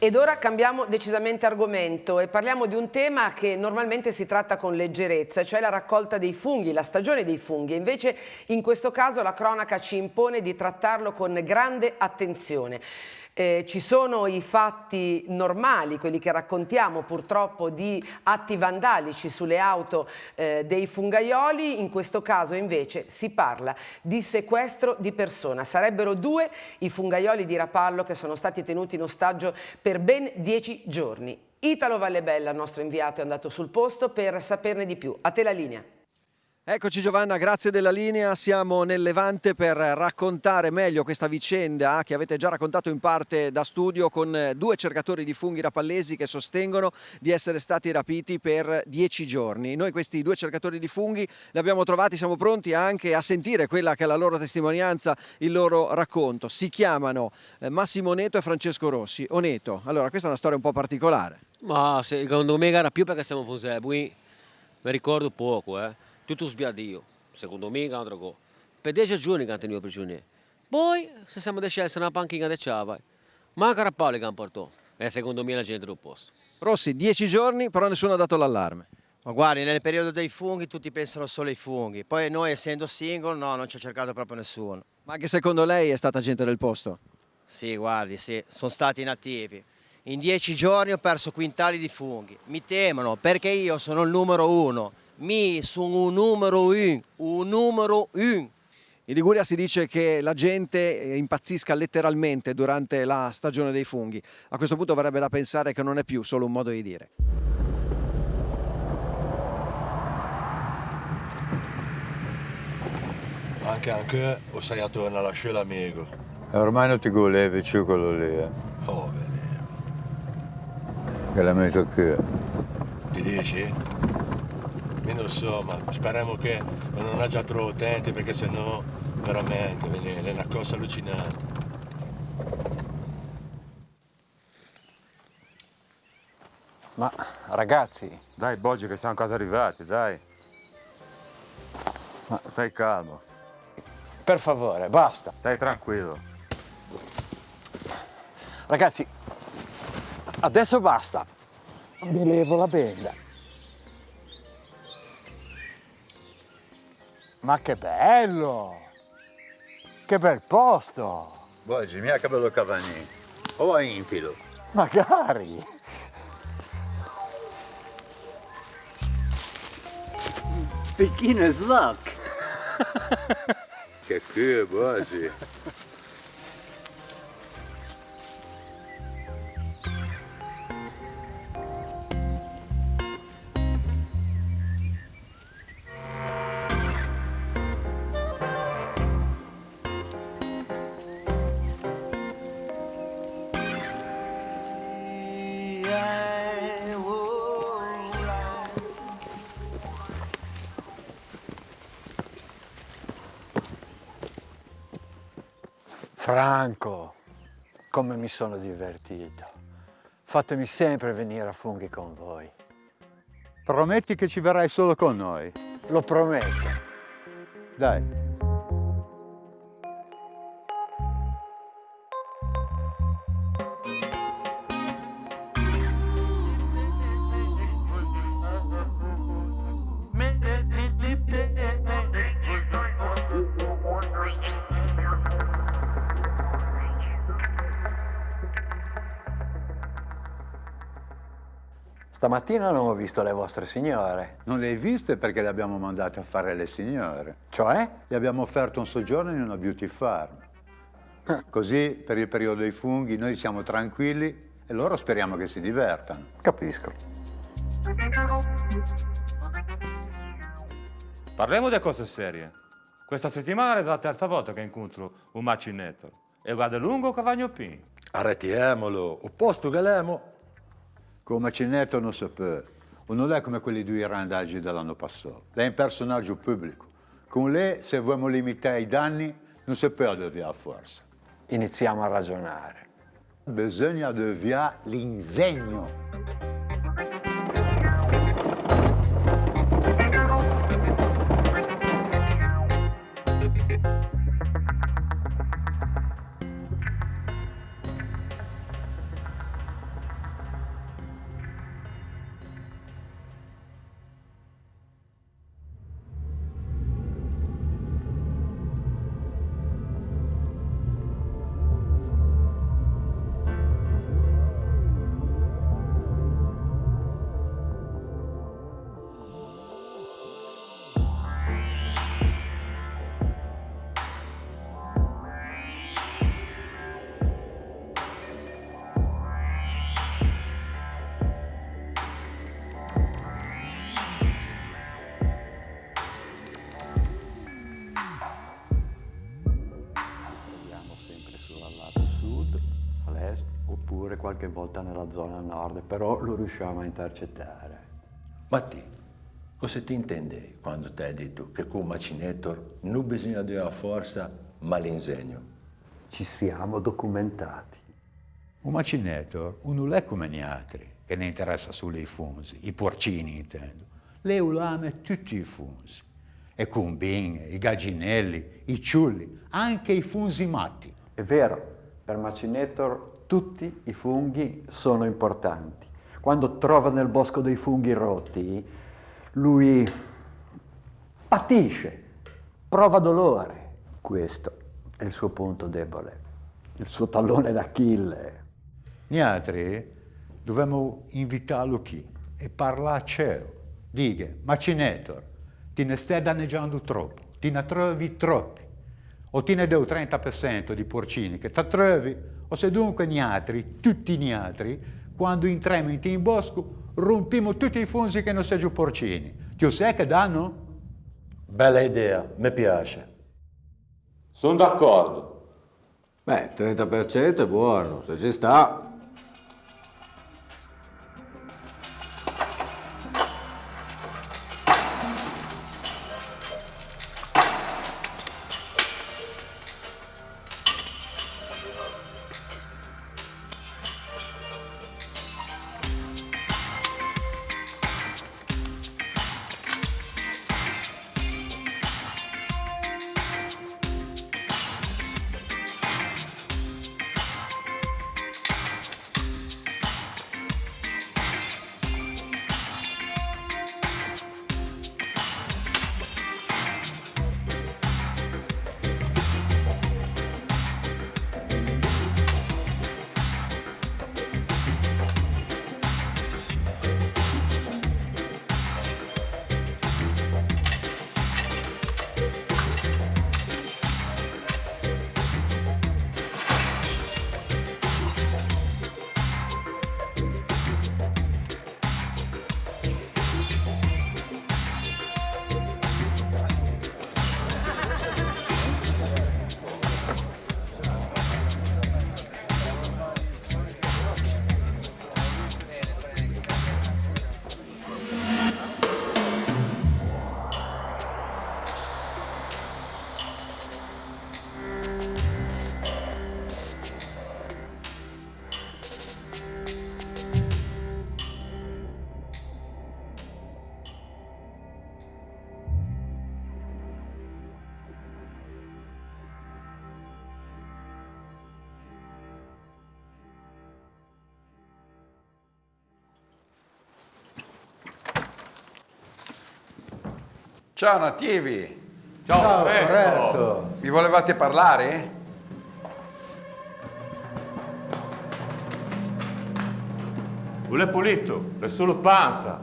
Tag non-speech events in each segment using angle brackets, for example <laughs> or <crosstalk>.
Ed ora cambiamo decisamente argomento e parliamo di un tema che normalmente si tratta con leggerezza, cioè la raccolta dei funghi, la stagione dei funghi. Invece in questo caso la cronaca ci impone di trattarlo con grande attenzione. Eh, ci sono i fatti normali, quelli che raccontiamo purtroppo di atti vandalici sulle auto eh, dei fungaioli, in questo caso invece si parla di sequestro di persona. Sarebbero due i fungaioli di Rapallo che sono stati tenuti in ostaggio per ben dieci giorni. Italo Vallebella, nostro inviato, è andato sul posto per saperne di più. A te la linea. Eccoci Giovanna, grazie della linea. Siamo nel Levante per raccontare meglio questa vicenda che avete già raccontato in parte da studio con due cercatori di funghi rapallesi che sostengono di essere stati rapiti per dieci giorni. Noi questi due cercatori di funghi li abbiamo trovati, siamo pronti anche a sentire quella che è la loro testimonianza, il loro racconto. Si chiamano eh, Massimo Oneto e Francesco Rossi. Oneto, allora questa è una storia un po' particolare. Ma secondo me era più perché siamo fuselli, mi ricordo poco, eh tutto sbiadio, secondo me, un'altra cosa. Per dieci giorni che hanno tenuto prigionieri. Poi, se siamo decisi una panchina di ciava, manca a Paolo che hanno portato. E secondo me la gente del posto. Rossi, dieci giorni, però nessuno ha dato l'allarme. Ma guardi, nel periodo dei funghi tutti pensano solo ai funghi. Poi noi, essendo single, no, non ci ha cercato proprio nessuno. Ma anche secondo lei è stata gente del posto? Sì, guardi, sì, sono stati inattivi. In dieci giorni ho perso quintali di funghi. Mi temono perché io sono il numero uno mi sono un numero un, un numero un. In Liguria si dice che la gente eh, impazzisca letteralmente durante la stagione dei funghi. A questo punto verrebbe da pensare che non è più solo un modo di dire. Anche anche o sei a tornare a lasciare l'amico. E ormai non ti volevi più quello lì, eh. Oh. Che la metto qui. Ti dici? Io non so, ma speriamo che non ha già troppo utenti perché sennò veramente è una cosa allucinante. Ma ragazzi... Dai Boggi che siamo quasi arrivati, dai. Ma stai calmo. Per favore, basta. Stai tranquillo. Ragazzi, adesso basta. Mi levo la benda. Ma che bello! Che bel posto! Boggi, mia che bello Cavani. O a Impilo? Magari! Beginner's luck! che culo, Boggi! Franco, come mi sono divertito. Fatemi sempre venire a funghi con voi. Prometti che ci verrai solo con noi? Lo prometto. Dai. Stamattina non ho visto le vostre signore. Non le hai viste perché le abbiamo mandate a fare le signore. Cioè? Le abbiamo offerto un soggiorno in una beauty farm. <laughs> Così per il periodo dei funghi noi siamo tranquilli e loro speriamo che si divertano. Capisco. Parliamo di cose serie. Questa settimana è la terza volta che incontro un macinetto e guarda lungo cavagno pin. Arretiamolo, o posto che l'emo come Cinetto non si può. Non è come quelli due randaggi dell'anno passato. È un personaggio pubblico. Con lei, se vogliamo limitare i danni, non si può deviare forza. Iniziamo a ragionare. Bisogna deviare l'ingegno. Qualche volta nella zona nord, però lo riusciamo a intercettare. Matti, cosa ti intendi quando ti hai detto che con Macinator non bisogna della forza ma l'insegno? Ci siamo documentati. Un macinator non è come gli altri, che ne interessa solo i funzi, i porcini intendo. Lei ama tutti i funzi. E combine, i gallinelli, i ciulli, anche i funzi matti. È vero, per Macinator tutti i funghi sono importanti. Quando trova nel bosco dei funghi rotti, lui patisce, prova dolore. Questo è il suo punto debole, il suo tallone d'Achille. Gli altri dobbiamo invitarlo qui e parlare a cielo. Dica, Macinator, ti ne stai danneggiando troppo, ti ne trovi troppi. O ti ne do 30% di porcini che ti trovi, o se dunque gli altri, tutti gli altri, quando entriamo in bosco, rompimo tutti i funzi che non sono giù porcini. Ti sai che danno? Bella idea, mi piace. Sono d'accordo. Beh, 30% è buono, se ci sta. Ciao nativi! Ciao, Presto. presto. Mi volevate parlare? Non è pulito, è solo panza.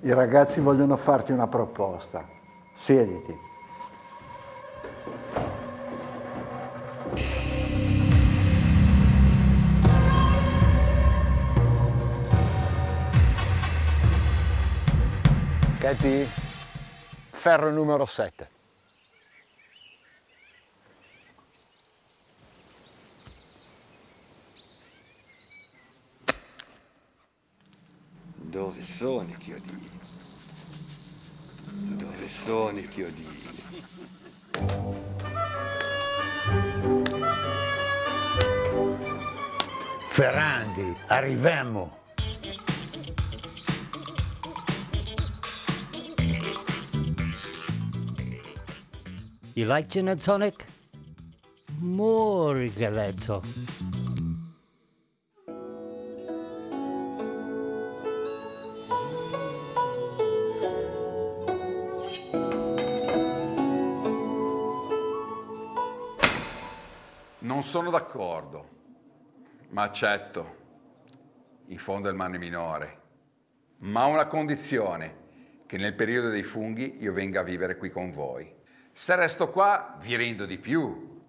I ragazzi vogliono farti una proposta. Siediti. Katie, ferro numero 7. Dove sono i chiodini? Dove sono i chiodini? Ferrandi, arriviamo. You like gin and tonic? More rigoletto. Non sono d'accordo, ma accetto, in fondo è il male minore, ma una condizione, che nel periodo dei funghi io venga a vivere qui con voi. Se resto qua vi rendo di più.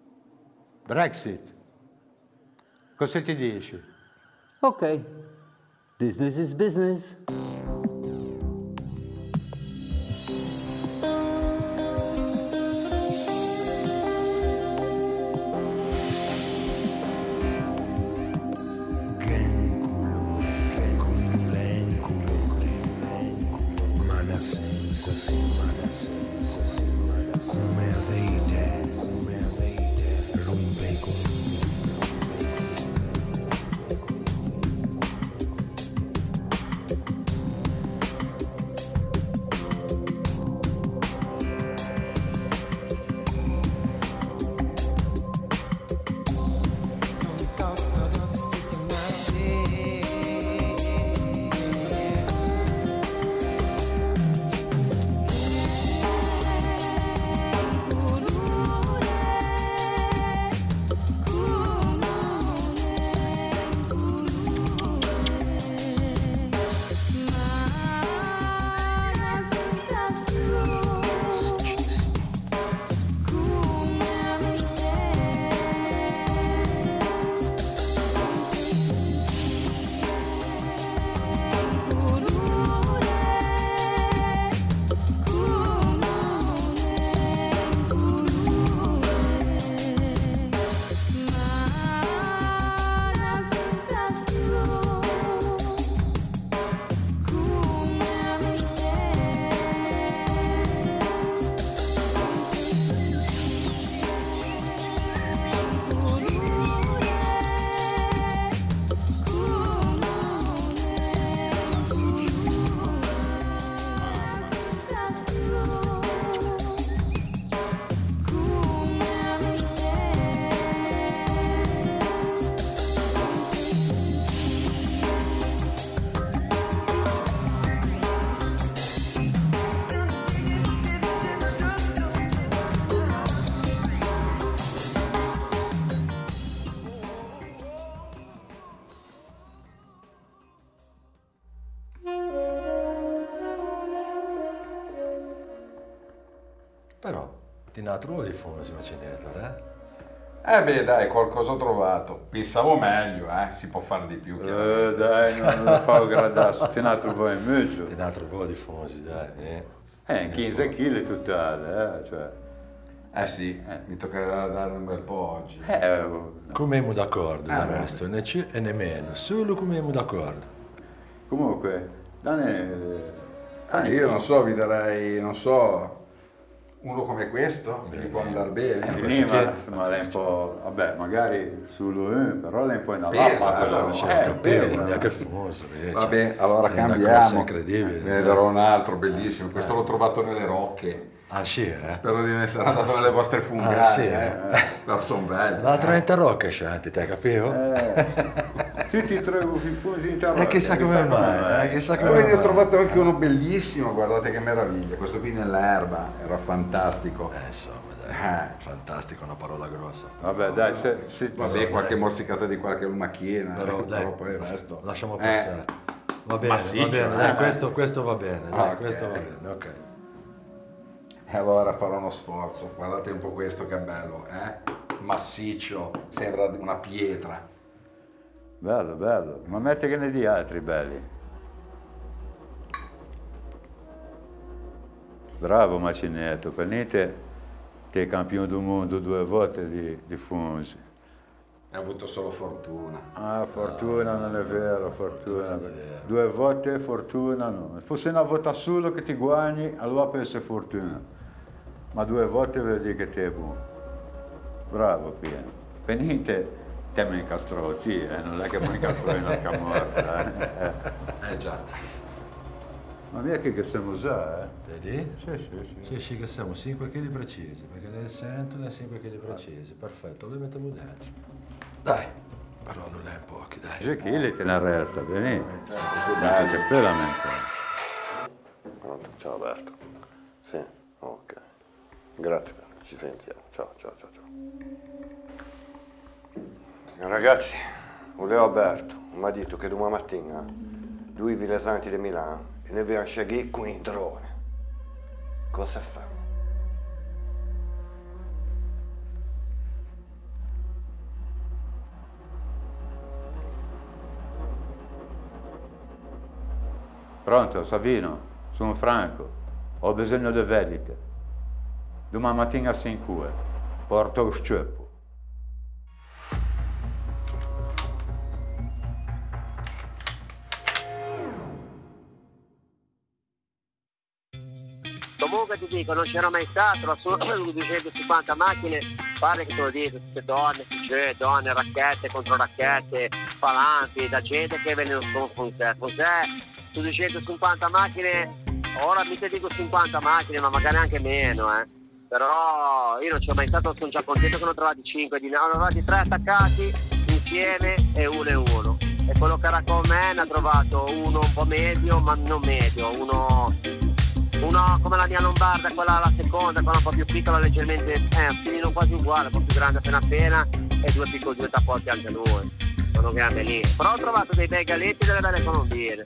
Brexit. Cosa ti dici? Ok. Business is business. Ti ne trovi i funghi, Macinator, eh? Eh beh dai, qualcosa ho trovato. Pensavo meglio, eh? Si può fare di più. Eh, dai, non lo fa gradasso, te ne trovo in mezzo. Ti ne trovi di funghi, dai. Eh, Eh, 15 kg totale, eh, cioè. Eh sì, mi toccherà dare un bel po' oggi. Eh, Come siamo d'accordo, Ah, del resto, né più e né meno, solo come siamo d'accordo. Comunque, Dani... Ah, io non so, vi darei, non so, uno come questo, che gli può andare bene. Eh, Questo ma, che- insomma, lei è un po', vabbè, magari uno, però lei è un po' in Pesa, alappa, allora, quello. c'è Eh, Capivo, pesa. neanche fumoso, vedi. Vabbè, allora È cambiamo. incredibile. Ne darò un altro bellissimo. Questo l'ho trovato nelle rocche. Ah sì, eh? Spero di non essere andato nelle vostre fungate. Ah, sì, eh. eh. Però sono belli. L'altro è eh. in tarocca, Shanti, te capivo? Eh, <laughs> tutti e tre fusi in tarocca. E chissà come mai, eh, chissà come Poi ne ho mai. trovato anche uno bellissimo, guardate che meraviglia. Questo qui nell'erba, era fantastico. Eh, insomma, dai, Eh. fantastico, una parola grossa. Vabbè, dai, se, se, Vabbè, qualche morsicata di qualche lumachina, Però, eh, dai, però poi il resto. Lasciamo Eh, passare. Va bene, massiccio, va bene, eh. dai, questo, questo va bene, dai, Ok. questo va bene, ok. E allora farò uno sforzo. Guardate un po' questo che bello, eh? Massiccio, sembra una pietra. Bello, bello. Ma metti che ne di altri belli. Bravo Macinetto, per niente ti è campione del mondo due volte di, di Funzi. Hai avuto solo fortuna. Ah, fortuna non è vero, fortuna. Due volte fortuna no. Fosse una volta solo che ti guagni, allora può essere fortuna. Ma due volte vuol dire che ti è buono. Bravo Pieno. Per niente te mi incastrò ti, eh? non è che mi incastrò una scamorza. Eh? Eh già. Ma mia che che siamo già, eh? Vedi? Sì, sì, sì. Sì, sì, che siamo 5 kg precisi, perché le sento le 5 kg precisi, perfetto, le mettiamo dentro. Dai, però non è pochi, dai. C'è chi li te ne resta, venite. Dai, c'è quella mente. Pronto, ciao Alberto. Sì, ok. Grazie, ci sentiamo. Ciao, ciao, ciao, ciao. Ragazzi, volevo Alberto mi ha detto che domani mattina lui viene ai Santi di Milano e ne viene a scegliere con il drone. Cosa fa? Pronto, Savino? Sono Franco. Ho bisogno di vendite. Domani mattina a 5 porto lo sceppo. Comunque ti dico, non c'era mai stato, la sola 250 macchine, pare che te lo dico, tutte donne, cioè, donne, racchette contro racchette, falanti, da gente che vengono con, te. Con te, su 250 macchine, ora mi te dico 50 macchine, ma magari anche meno, eh. Però io non ci ho mai stato, sono già contento che ne ho trovati 5, di ne ho trovati 3 attaccati insieme e uno e uno. E quello che era con me ne ha trovato uno un po' medio, ma non medio, uno uno come la mia lombarda, quella la seconda, quella un po' più piccola, leggermente, eh, un filino quasi uguale, un po' più grande appena appena, e due piccoli due tappotti anche lui. Sono grande lì. Però ho trovato dei bei galetti e delle belle colombine.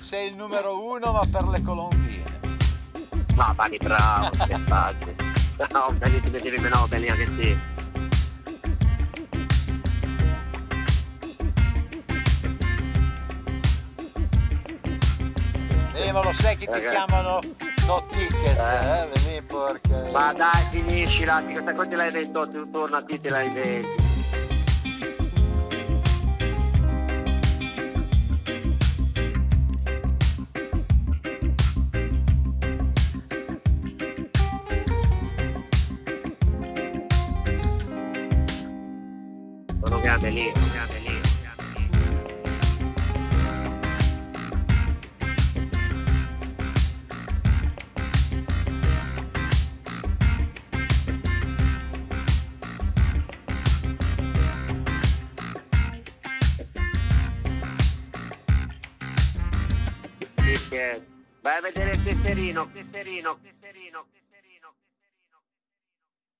Sei il numero uno ma per le colombine. Ma vali bravo, <laughs> che facile. No, belli ti mettevi meno belli anche sì. Eh, ma lo sai che ti chiamano no ticket, eh? Vedi porca. Ma dai, finiscila, questa cosa te l'hai detto, tu torna a te te l'hai detto. Sono grande lì, sono grande lì. Sì,